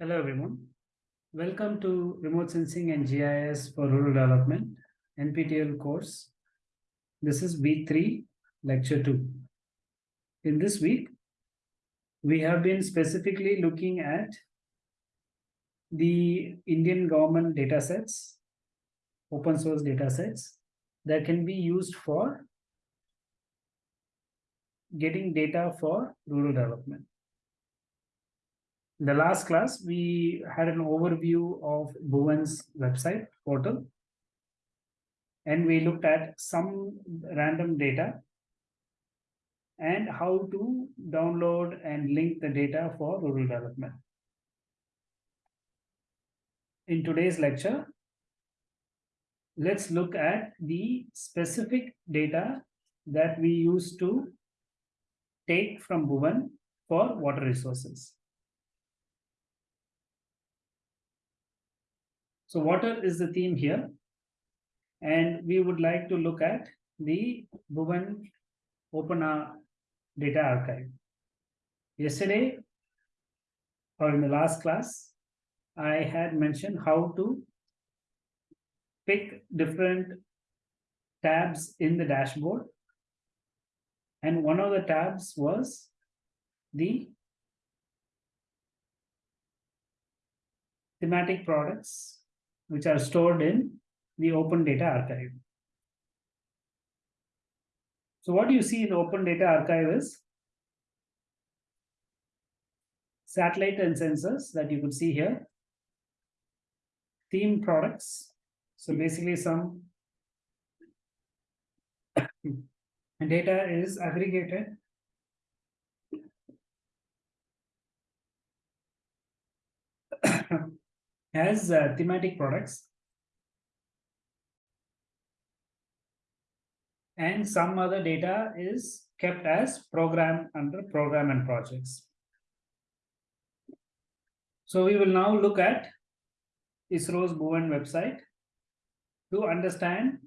Hello everyone. Welcome to Remote Sensing and GIS for Rural Development NPTEL course. This is week 3, lecture 2. In this week, we have been specifically looking at the Indian government data sets, open source data sets that can be used for getting data for rural development. In the last class, we had an overview of Bhuvan's website portal. And we looked at some random data and how to download and link the data for rural development. In today's lecture, let's look at the specific data that we use to take from Bhuvan for water resources. So water is the theme here. And we would like to look at the Bhuvan Open Data Archive. Yesterday, or in the last class, I had mentioned how to pick different tabs in the dashboard. And one of the tabs was the thematic products which are stored in the Open Data Archive. So what you see in Open Data Archive is? Satellite and sensors that you could see here, theme products. So basically some data is aggregated. As uh, thematic products and some other data is kept as program under program and projects. So we will now look at ISRO's Bhuvan website to understand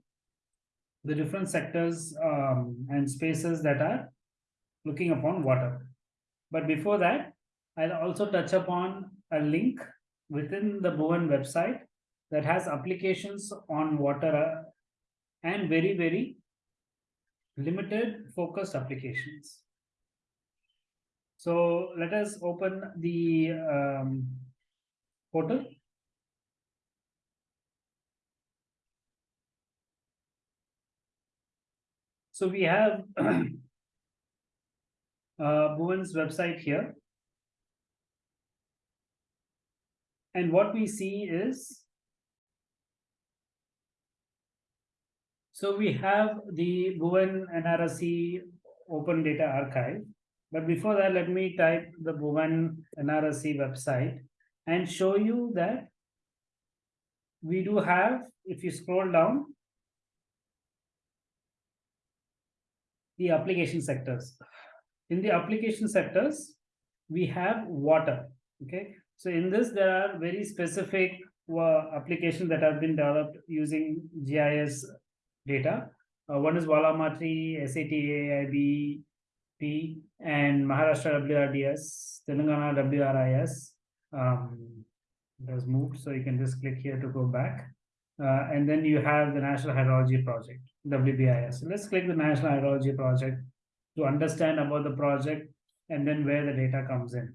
the different sectors um, and spaces that are looking upon water. But before that, I'll also touch upon a link within the Bhuvan website that has applications on water uh, and very, very limited focused applications. So let us open the um, portal. So we have uh, Bhuvan's website here. And what we see is, so we have the Bhuvan NRSC Open Data Archive. But before that, let me type the Bhuvan NRSC website and show you that we do have, if you scroll down, the application sectors. In the application sectors, we have water, okay? So in this, there are very specific uh, applications that have been developed using GIS data. Uh, one is Valamatri, SATA, IBP, and Maharashtra WRDS, Telangana WRIS. Um, it has moved, so you can just click here to go back. Uh, and then you have the National Hydrology Project, WBIS. So let's click the National Hydrology Project to understand about the project and then where the data comes in.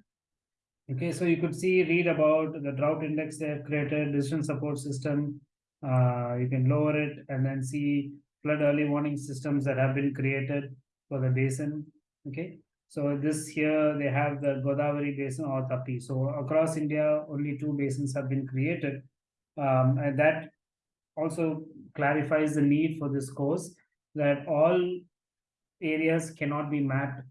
Okay, so you could see, read about the drought index they have created, decision support system. Uh, you can lower it and then see flood early warning systems that have been created for the basin. Okay, so this here they have the Godavari basin or Tapi. So across India, only two basins have been created. Um, and that also clarifies the need for this course that all areas cannot be mapped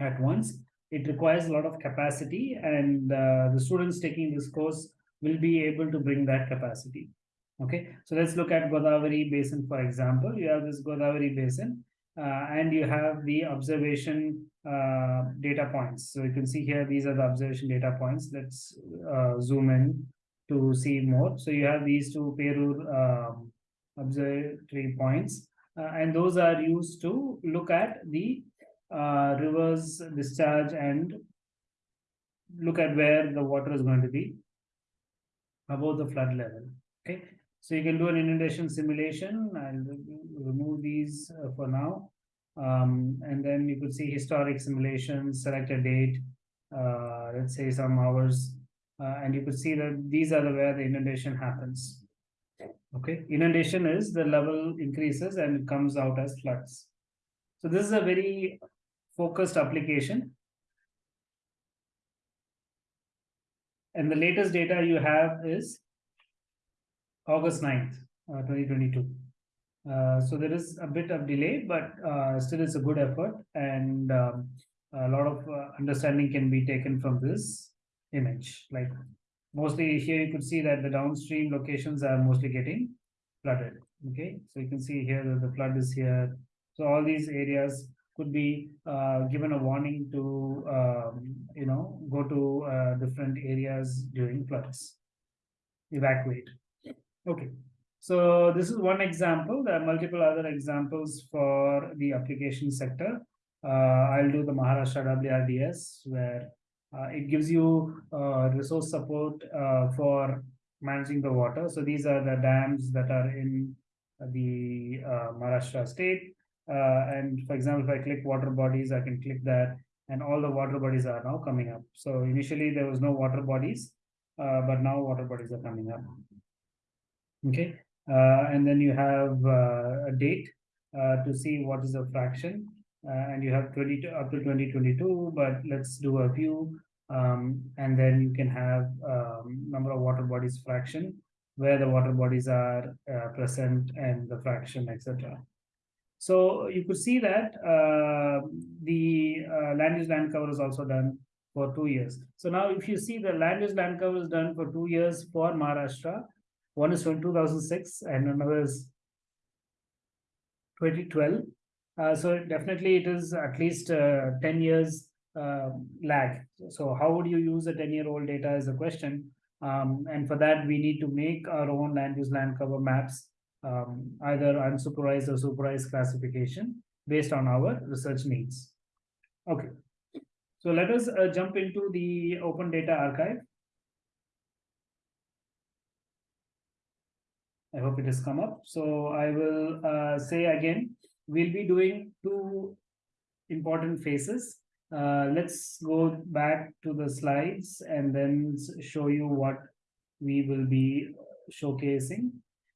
at once it requires a lot of capacity and uh, the students taking this course will be able to bring that capacity. Okay, so let's look at Godavari Basin, for example. You have this Godavari Basin uh, and you have the observation uh, data points. So you can see here, these are the observation data points. Let's uh, zoom in to see more. So you have these two Perur um, observatory points, uh, and those are used to look at the uh, rivers discharge and look at where the water is going to be above the flood level. Okay, so you can do an inundation simulation. I'll remove these uh, for now. Um, and then you could see historic simulations, select a date, uh, let's say some hours, uh, and you could see that these are the where the inundation happens. Okay, inundation is the level increases and it comes out as floods. So this is a very focused application. And the latest data you have is August 9th, uh, 2022. Uh, so there is a bit of delay, but uh, still it's a good effort and um, a lot of understanding can be taken from this image. Like mostly here you could see that the downstream locations are mostly getting flooded. Okay, so you can see here that the flood is here. So all these areas could be uh, given a warning to, um, you know, go to uh, different areas during floods, evacuate. Okay, so this is one example. There are multiple other examples for the application sector. Uh, I'll do the Maharashtra WRDS where uh, it gives you uh, resource support uh, for managing the water. So these are the dams that are in the uh, Maharashtra state. Uh, and for example, if I click water bodies, I can click that and all the water bodies are now coming up. So initially there was no water bodies, but now water bodies are coming up. Okay, uh, and then you have uh, a date uh, to see what is the fraction. And you have 20 up to 2022 but let's do a few. Um, and then you can have um, number of water bodies fraction where the water bodies are present and the fraction etc so you could see that uh, the uh, land use land cover is also done for two years. So now if you see the land use land cover is done for two years for maharashtra one is from 2006 and another is 2012. Uh, so definitely it is at least uh, 10 years uh, lag. So how would you use a 10 year old data is a question. Um, and for that, we need to make our own land use land cover maps, um, either unsupervised or supervised classification based on our research needs. Okay. So let us uh, jump into the open data archive. I hope it has come up. So I will uh, say again, we'll be doing two important phases. Uh, let's go back to the slides and then show you what we will be showcasing.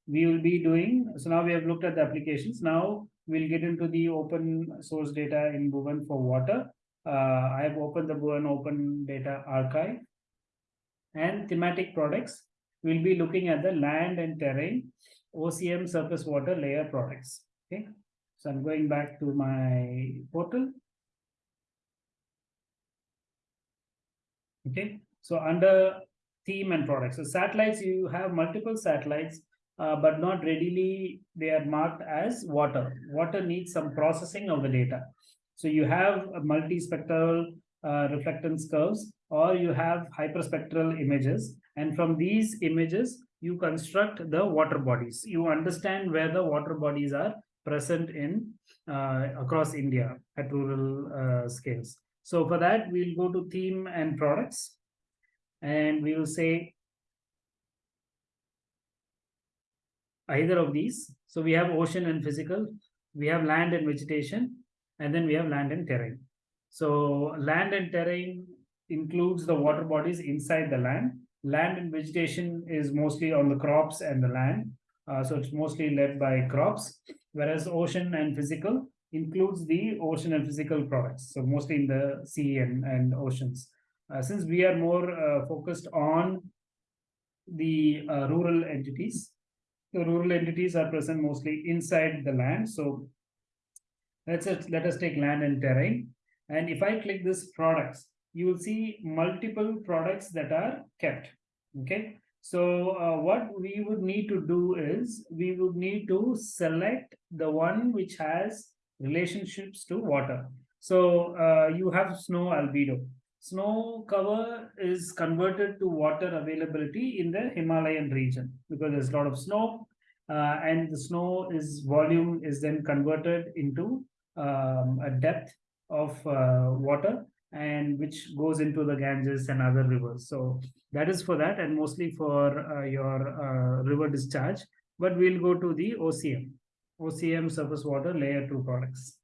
We will be doing, so now we have looked at the applications. Now we'll get into the open source data in Bhuvan for water. Uh, I have opened the Bhuvan Open Data Archive and thematic products we'll be looking at the land and terrain OCM surface water layer products. Okay, so I'm going back to my portal. Okay, so under theme and products, so satellites, you have multiple satellites, uh, but not readily, they are marked as water. Water needs some processing of the data. So you have multispectral uh, reflectance curves, or you have hyperspectral images and from these images, you construct the water bodies. You understand where the water bodies are present in uh, across India at rural uh, scales. So for that, we'll go to theme and products. And we will say either of these. So we have ocean and physical, we have land and vegetation, and then we have land and terrain. So land and terrain includes the water bodies inside the land land and vegetation is mostly on the crops and the land. Uh, so it's mostly led by crops, whereas ocean and physical includes the ocean and physical products. So mostly in the sea and, and oceans. Uh, since we are more uh, focused on the uh, rural entities, the rural entities are present mostly inside the land. So let's let us take land and terrain. And if I click this products, you will see multiple products that are kept. Okay. So uh, what we would need to do is we would need to select the one which has relationships to water. So uh, you have snow albedo. Snow cover is converted to water availability in the Himalayan region because there's a lot of snow uh, and the snow is volume is then converted into um, a depth of uh, water and which goes into the Ganges and other rivers. So that is for that and mostly for uh, your uh, river discharge. But we'll go to the OCM, OCM surface water layer two products.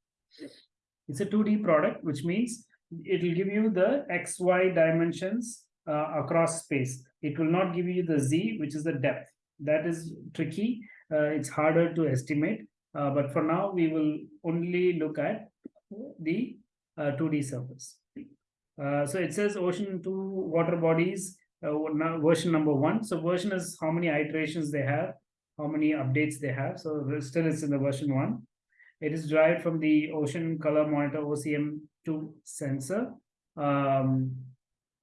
It's a 2D product, which means it will give you the XY dimensions uh, across space. It will not give you the Z, which is the depth. That is tricky. Uh, it's harder to estimate. Uh, but for now, we will only look at the 2D uh, surface. Uh, so it says ocean two water bodies, uh, version number one. So version is how many iterations they have, how many updates they have. So still it's in the version one. It is derived from the Ocean Color Monitor OCM2 sensor. Um,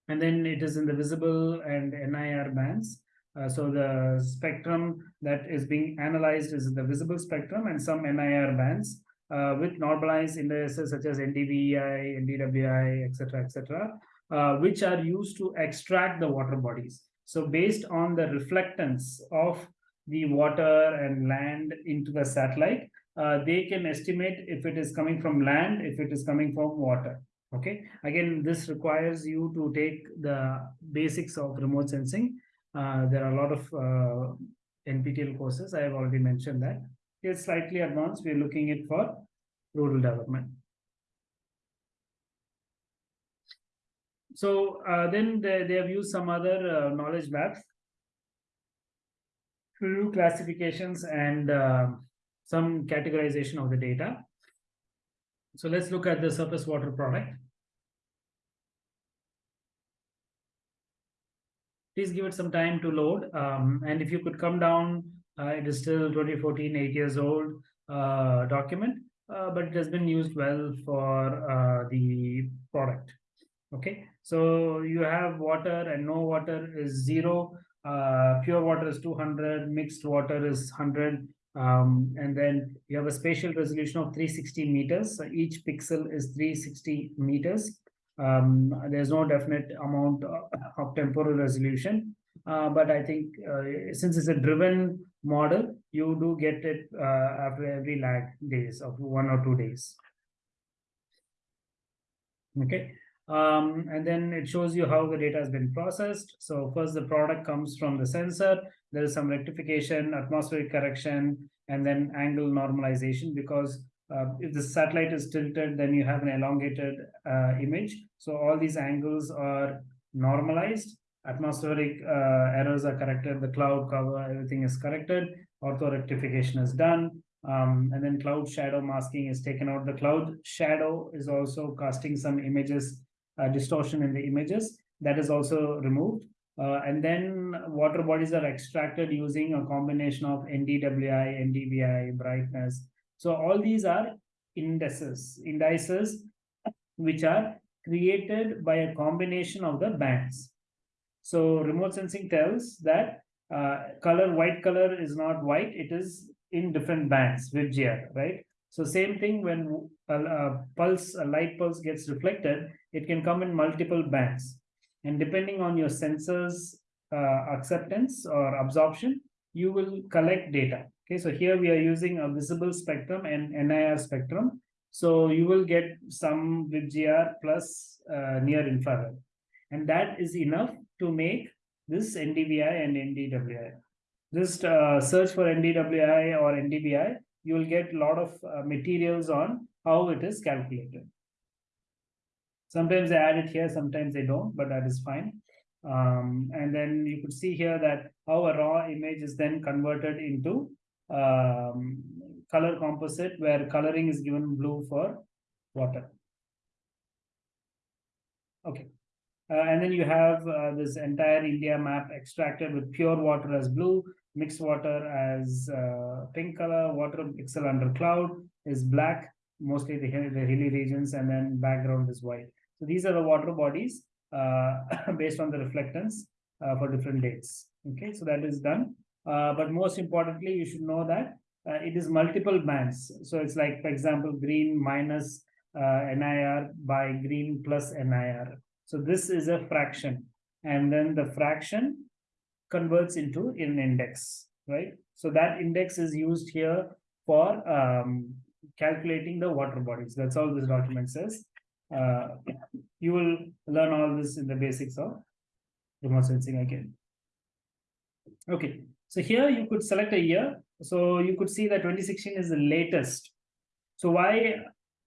and then it is in the visible and NIR bands. Uh, so the spectrum that is being analyzed is the visible spectrum and some NIR bands uh, with normalized indices such as NDVI, NDWI, etc., etc., uh, which are used to extract the water bodies. So based on the reflectance of the water and land into the satellite, uh, they can estimate if it is coming from land, if it is coming from water. Okay. Again, this requires you to take the basics of remote sensing. Uh, there are a lot of uh, NPTEL courses. I have already mentioned that. It's slightly advanced. We're looking it for rural development. So uh, then they, they have used some other uh, knowledge maps to do classifications and uh, some categorization of the data. So let's look at the surface water product. Please give it some time to load. Um, and if you could come down, uh, it is still 2014, eight years old uh, document, but it has been used well for uh, the product. Okay, so you have water and no water is zero. Uh, pure water is 200, mixed water is 100, um, and then you have a spatial resolution of 360 meters. So each pixel is 360 meters. Um, there's no definite amount of temporal resolution. Uh, but I think uh, since it's a driven model, you do get it uh, after every lag days of one or two days. Okay. Um, and then it shows you how the data has been processed. So first the product comes from the sensor. There is some rectification, atmospheric correction, and then angle normalization because uh, if the satellite is tilted, then you have an elongated uh, image. So all these angles are normalized. Atmospheric uh, errors are corrected. The cloud cover, everything is corrected. Ortho rectification is done. Um, and then cloud shadow masking is taken out. The cloud shadow is also casting some images uh, distortion in the images that is also removed. Uh, and then water bodies are extracted using a combination of NDWI, NDVI, brightness. So all these are indices, indices which are created by a combination of the bands. So remote sensing tells that uh, color, white color is not white, it is in different bands VIBGYOR, right? So same thing when a, a pulse, a light pulse gets reflected, it can come in multiple bands. And depending on your sensors uh, acceptance or absorption, you will collect data. Okay, so here we are using a visible spectrum and NIR spectrum. So you will get some VIBGYOR plus uh, near infrared. And that is enough to make this NDVI and NDWI. Just uh, search for NDWI or NDVI, you will get a lot of uh, materials on how it is calculated. Sometimes they add it here, sometimes they don't, but that is fine. Um, and then you could see here that how a raw image is then converted into um, color composite where coloring is given blue for water. Okay. Uh, and then you have uh, this entire India map extracted with pure water as blue, mixed water as uh, pink color, water pixel under cloud is black, mostly the, the hilly regions, and then background is white. So these are the water bodies uh, based on the reflectance uh, for different dates. Okay, so that is done. Uh, but most importantly, you should know that it is multiple bands. So it's like, for example, green minus NIR by green plus NIR. So this is a fraction. And then the fraction converts into an index, right? So that index is used here for um, calculating the water bodies. That's all this document says. Uh, you will learn all this in the basics of remote sensing again. Okay, so here you could select a year. So you could see that 2016 is the latest. So why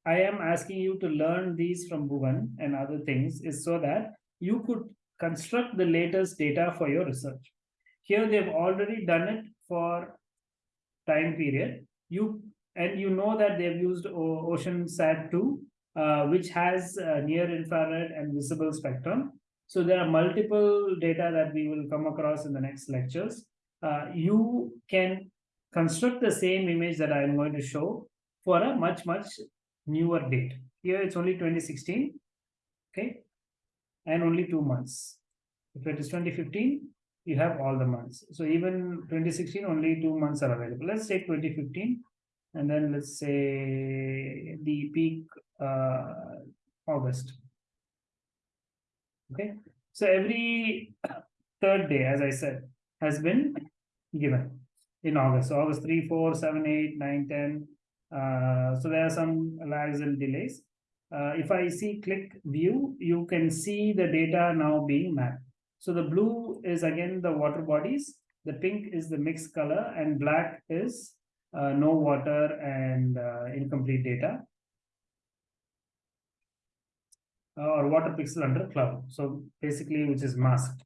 I am asking you to learn these from Bhuvan and other things is so that you could construct the latest data for your research. Here they've already done it for time period. You and you know that they've used Ocean Sat 2, uh, which has uh, near infrared and visible spectrum. So there are multiple data that we will come across in the next lectures. Uh, you can construct the same image that I'm going to show for a much, much newer date. Here it's only 2016, okay, and only two months. If it is 2015, you have all the months. So even 2016, only two months are available. Let's take 2015, and then let's say the peak uh, August. Okay, so every third day, as I said, has been given in August. So August 3, 4, 7, 8, 9, 10. Uh, so there are some lags and delays. Uh, if I see click view, you can see the data now being mapped. So the blue is again the water bodies, the pink is the mixed color, and black is uh, no water and incomplete data. Or water pixel under cloud. So basically, which is masked.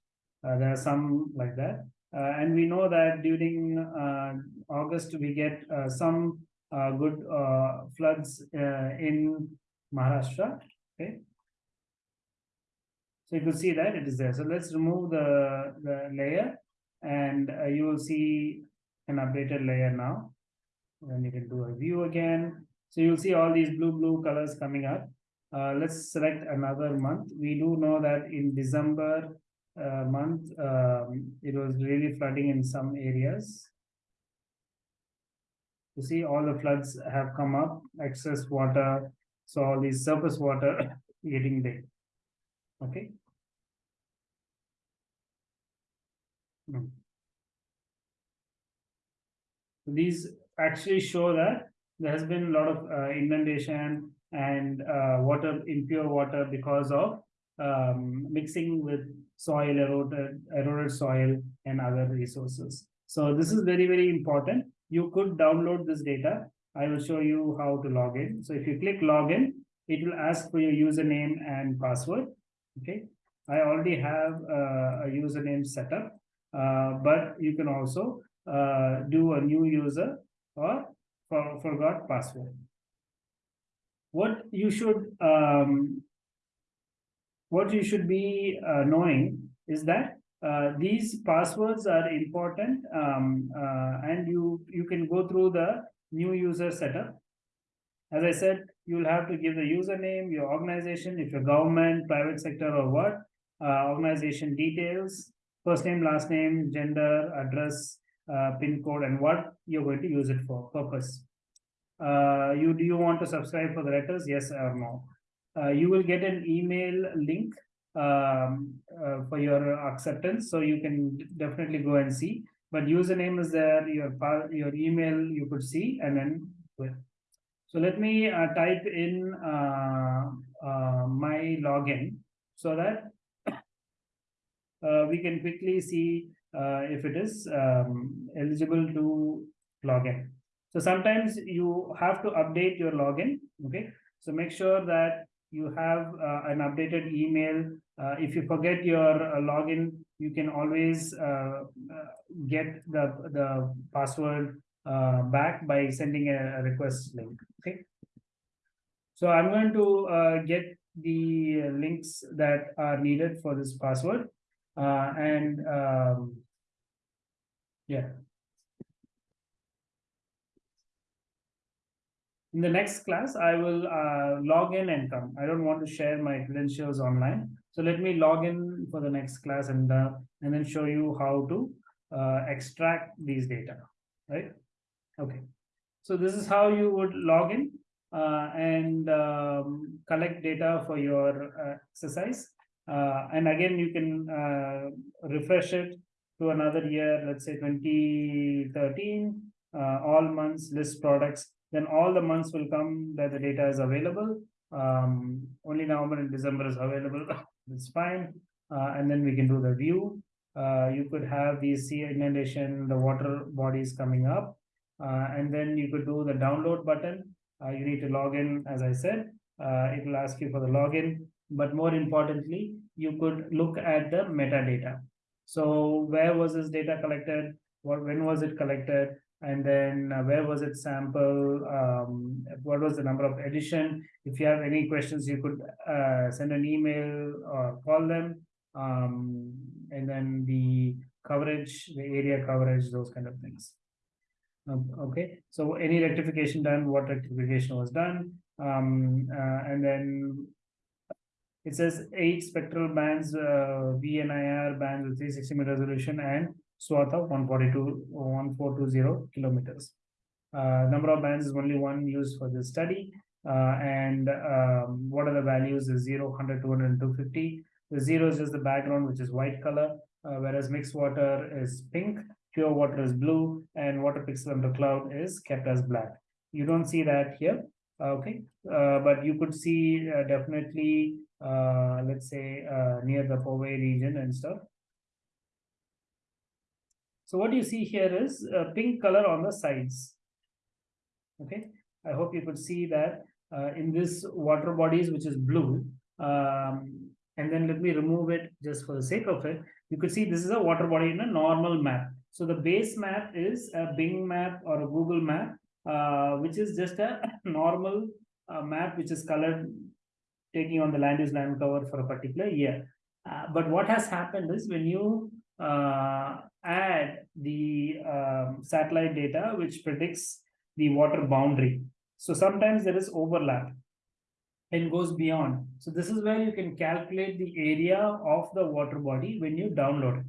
Uh, there are some like that. Uh, and we know that during uh, August, we get some good floods in Maharashtra. Okay. So you can see that it is there. So let's remove the, the layer and uh, you will see an updated layer now. And you can do a view again. So you'll see all these blue, blue colors coming up. Uh, let's select another month. We do know that in December uh, month, um, it was really flooding in some areas. You see all the floods have come up, excess water. So all these surface water getting there. Okay. Hmm. These actually show that there has been a lot of uh, inundation and uh, water, impure water because of um, mixing with soil, eroded, eroded soil and other resources. So this is very, very important. You could download this data. I will show you how to log in. So if you click login, it will ask for your username and password. Okay, I already have uh, a username set up, uh, but you can also uh, do a new user or for, forgot password. What you should um, what you should be uh, knowing is that uh, these passwords are important um, uh, and you you can go through the new user setup as I said, you'll have to give the username, your organization, if you're government, private sector or what, uh, organization details, first name, last name, gender, address, uh, pin code, and what you're going to use it for purpose. Uh, you do you want to subscribe for the letters? Yes or no? You will get an email link um, uh, for your acceptance, so you can definitely go and see. But username is there, your your email you could see, and then so let me uh, type in uh, uh, my login so that uh, we can quickly see uh, if it is um, eligible to login. So sometimes you have to update your login. Okay. So make sure that you have uh, an updated email. if you forget your login, you can always get the, the password uh, back by sending a, request link. Okay. So I'm going to uh, get the links that are needed for this password. Uh, and um, yeah. In the next class, I will uh, log in and come. I don't want to share my credentials online. So let me log in for the next class and, uh, and then show you how to uh, extract these data, right? Okay, so this is how you would log in. uh, and um, collect data for your uh, exercise. Uh, and again, you can refresh it to another year, let's say 2013, uh, all months list products, then all the months will come that the data is available. Um, only November and December is available. It's fine. Uh, and then we can do the view. Uh, you could have the sea inundation, the water bodies coming up. Uh, and then you could do the download button. Uh, you need to log in, as I said. Uh, it will ask you for the login. But more importantly, you could look at the metadata. So where was this data collected? What when was it collected? And then uh, where was it sample? Um, what was the number of edition? If you have any questions, you could uh, send an email or call them. Um, and then the coverage, the area coverage, those kind of things. Um, okay, so any rectification done, what rectification was done, um, uh, and then it says eight spectral bands, uh, VNIR bands with 360 meter resolution and swath of 142, 1420 kilometers. Uh, number of bands is only one used for this study. Uh, and um, what are the values is 0, 100, 200, and 250. The zero is just the background, which is white color, uh, whereas mixed water is pink, pure water is blue, and water pixel under cloud is kept as black. You don't see that here, okay? Uh, but you could see uh, definitely, uh, let's say, near the Powai region and stuff. So what you see here is a pink color on the sides. Okay, I hope you could see that uh, in this water bodies, which is blue. Um, and then let me remove it just for the sake of it. You could see this is a water body in a normal map. So the base map is a Bing map or a Google map, uh, which is just a normal uh, map which is colored taking on the land use land cover for a particular year. Uh, but what has happened is when you add the um, satellite data, which predicts the water boundary. So sometimes there is overlap and goes beyond. So this is where you can calculate the area of the water body when you download it.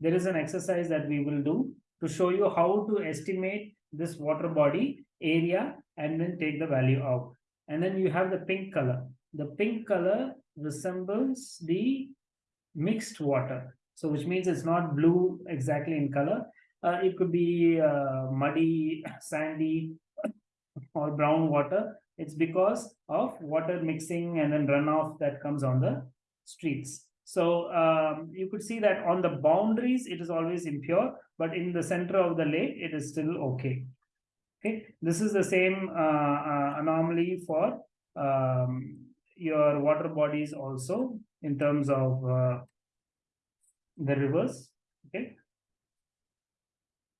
There is an exercise that we will do to show you how to estimate this water body area and then take the value out. And then you have the pink color. The pink color resembles the mixed water. So which means it's not blue exactly in color. Uh, it could be uh, muddy, sandy, or brown water. It's because of water mixing and then runoff that comes on the streets. So um, you could see that on the boundaries, it is always impure, but in the center of the lake, it is still okay. Okay, this is the same uh, uh, anomaly for um, your water bodies also in terms of uh, the reverse. Okay.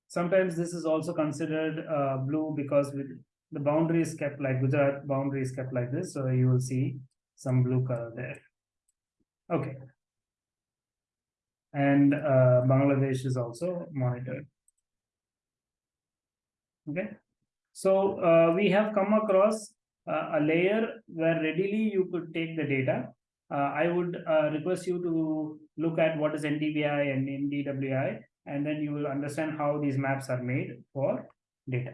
Sometimes this is also considered uh, blue because with the boundary is kept like Gujarat boundary is kept like this. So you will see some blue color there. Okay. And uh, Bangladesh is also monitored. Okay. So uh, we have come across uh, a layer where readily you could take the data. Uh, I would uh, request you to look at what is NDVI and NDWI, and then you will understand how these maps are made for data.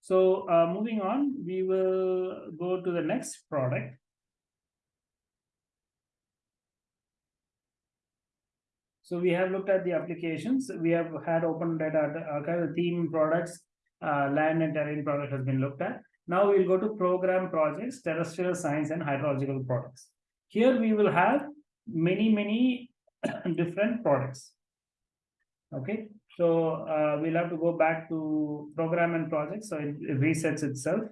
So uh, moving on, we will go to the next product. So we have looked at the applications. We have had open data archive theme products, uh, land and terrain product has been looked at. Now we'll go to program projects, terrestrial science and hydrological products. Here we will have many, many different products. Okay, so uh, we'll have to go back to program and projects. So it, it resets itself.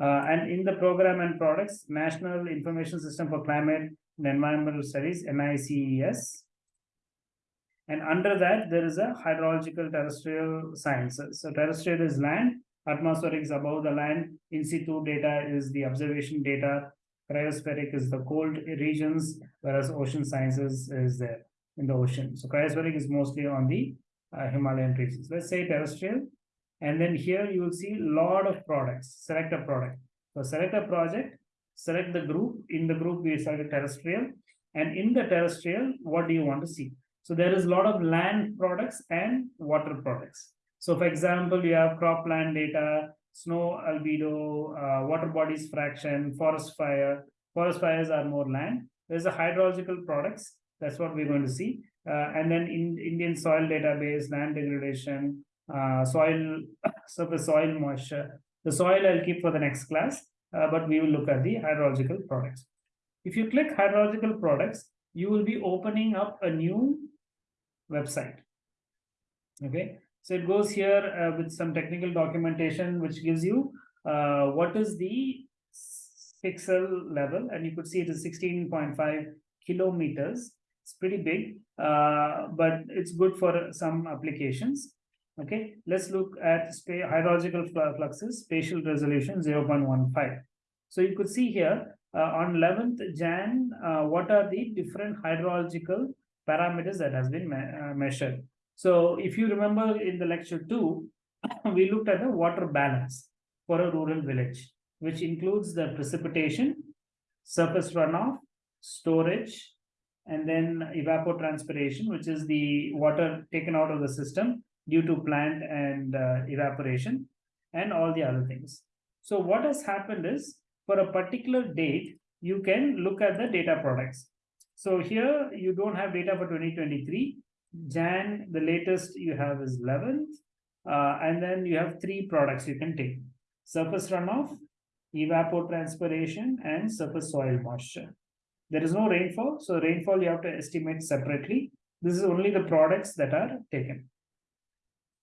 Uh, and in the program and products, National Information System for Climate and Environmental Studies, NICES. And under that, there is a hydrological terrestrial sciences. So terrestrial is land, atmospheric is above the land, in situ data is the observation data, cryospheric is the cold regions, whereas ocean sciences is there in the ocean. So cryospheric is mostly on the uh, Himalayan regions. Let's say terrestrial. And then here you will see a lot of products, select a product. So select a project, select the group. In the group, we select terrestrial. And in the terrestrial, what do you want to see? So there is a lot of land products and water products. So for example, you have cropland data, snow albedo, uh, water bodies fraction, forest fire. Forest fires are more land. There's a hydrological products. That's what we're going to see. Uh, and then in Indian soil database, land degradation, uh, soil, surface soil moisture. The soil I'll keep for the next class, uh, but we will look at the hydrological products. If you click hydrological products, you will be opening up a new website. Okay, so it goes here uh, with some technical documentation, which gives you uh, what is the pixel level, and you could see it is 16.5 kilometers. It's pretty big, uh, but it's good for some applications. Okay, let's look at hydrological fluxes, spatial resolution 0.15. So you could see here uh, on 11th Jan, uh, what are the different hydrological parameters that has been me uh, measured. So if you remember in the lecture two, we looked at the water balance for a rural village, which includes the precipitation, surface runoff, storage, and then evapotranspiration, which is the water taken out of the system due to plant and uh, evaporation and all the other things. So what has happened is for a particular date, you can look at the data products. So here you don't have data for 2023. Jan, the latest you have is 11th. Uh, and then you have three products you can take. Surface runoff, evapotranspiration, and surface soil moisture. There is no rainfall, so rainfall you have to estimate separately. This is only the products that are taken.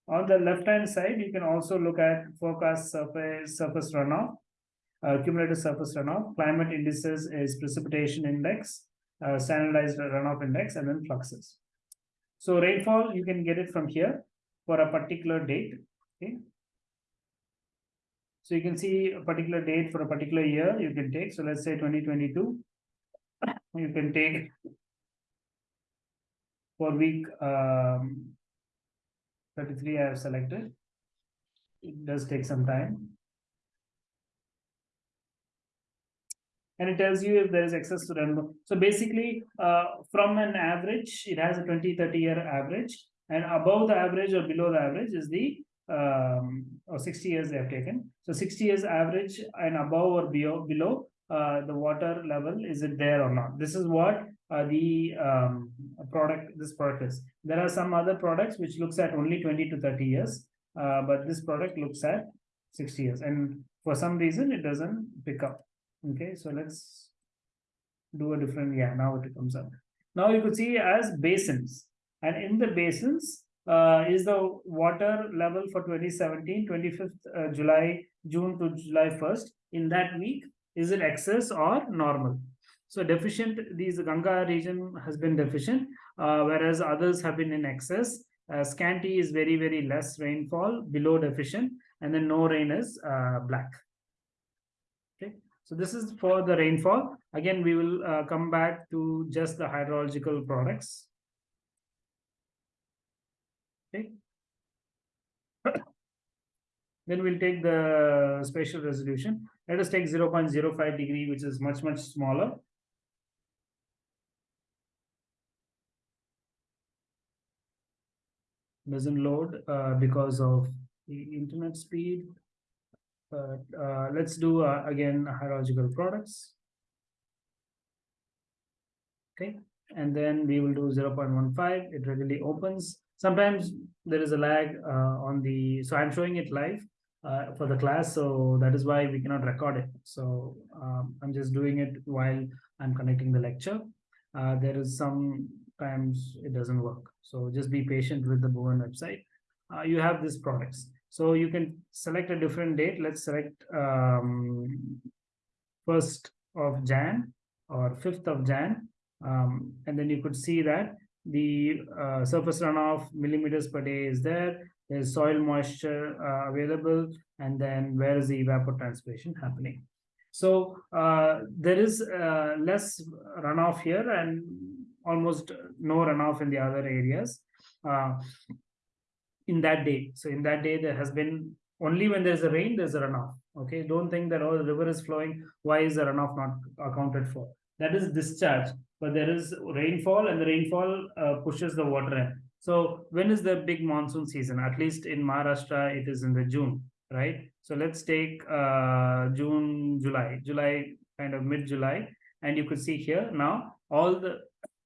On the left-hand side, you can also look at forecast surface, surface runoff, uh, cumulative surface runoff, climate indices is precipitation index, uh, standardized runoff index, and then fluxes. So rainfall, you can get it from here for a particular date. Okay. So you can see a particular date for a particular year you can take. So let's say 2022. You can take for week um, 33 I have selected. It does take some time. And it tells you if there is excess to run. So basically, uh, from an average, it has a 20, 30 year average, and above the average or below the average is the um, or 60 years they have taken. So 60 years average and above or below, below uh, the water level, is it there or not? This is what uh, the um, product, this product is. There are some other products which looks at only 20 to 30 years, uh, but this product looks at 60 years. And for some reason, it doesn't pick up. Okay, so let's do a different, yeah, now it comes up. Now you could see as basins. And in the basins uh, is the water level for 2017, 25th uh, July, June to July 1st. In that week, is it excess or normal? So deficient, these Ganga region has been deficient, uh, whereas others have been in excess. Uh, scanty is very, very less rainfall, below deficient, and then no rain is uh, black. So this is for the rainfall. Again, we will uh, come back to just the hydrological products. Okay. then we'll take the spatial resolution. Let us take 0 0.05 degree, which is much, much smaller. Doesn't load uh, because of the internet speed. But uh, let's do uh, again hydrological products. Okay, and then we will do 0.15. It readily opens. Sometimes there is a lag uh, on the, so I'm showing it live uh, for the class, so that is why we cannot record it. So um, I'm just doing it while I'm connecting the lecture. Uh, there is sometimes it doesn't work. So just be patient with the Bhuvan website. Uh, you have these products. So you can select a different date. Let's select um, 1st of Jan or 5th of Jan. Um, and then you could see that the uh, surface runoff millimeters per day is there. There's soil moisture uh, available. And then where is the evapotranspiration happening? So uh, there is uh, less runoff here and almost no runoff in the other areas. In that day. So in that day, there has been only when there's a rain, there's a runoff. Okay, don't think that oh, the river is flowing. Why is the runoff not accounted for? That is discharge, but there is rainfall, and the rainfall uh, pushes the water in. So when is the big monsoon season? At least in Maharashtra, it is in the June. right? So let's take uh, June, July, July, kind of mid-July, and you could see here now all the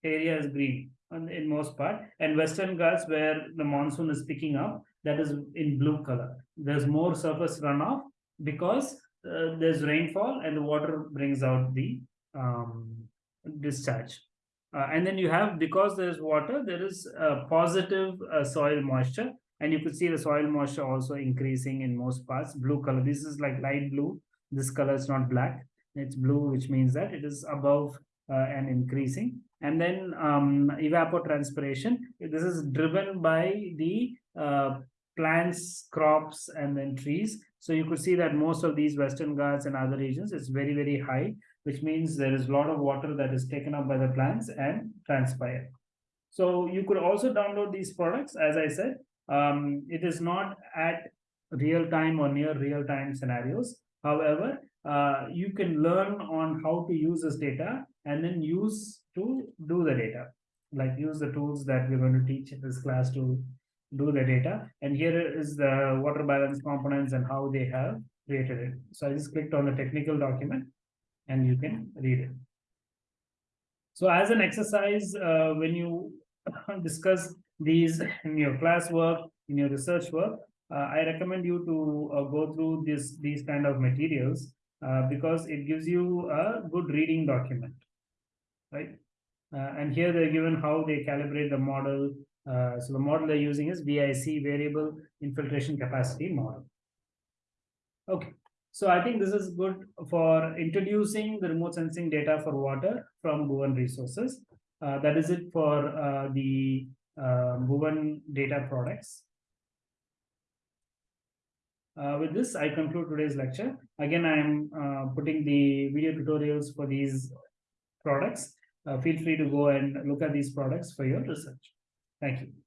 area is green in most part, and Western Ghats where the monsoon is picking up, that is in blue color. There's more surface runoff because uh, there's rainfall and the water brings out the um, discharge. Uh, and then you have, because there's water, there is positive uh, soil moisture. And you could see the soil moisture also increasing in most parts, blue color. This is like light blue. This color is not black. It's blue, which means that it is above uh, and increasing. And then um, evapotranspiration. This is driven by the uh, plants, crops, and then trees. So you could see that most of these Western Ghats and other regions, is very, very high which means there is a lot of water that is taken up by the plants and transpire. So you could also download these products, as I said, um, it is not at real time or near real time scenarios. However, uh, you can learn on how to use this data and then use to do the data, like use the tools that we're going to teach in this class to do the data. And here is the water balance components and how they have created it. So I just clicked on the technical document and you can read it. So as an exercise, uh, when you discuss these in your classwork, in your research work, uh, I recommend you to uh, go through this these kind of materials uh, because it gives you a good reading document, right? Uh, and here they're given how they calibrate the model. Uh, so the model they're using is VIC, Variable Infiltration Capacity Model. Okay. So I think this is good for introducing the remote sensing data for water from Bhuvan resources. Uh, that is it for uh, the uh, Bhuvan data products. Uh, with this, I conclude today's lecture. Again, I'm uh, putting the video tutorials for these products. Uh, feel free to go and look at these products for your research. Thank you.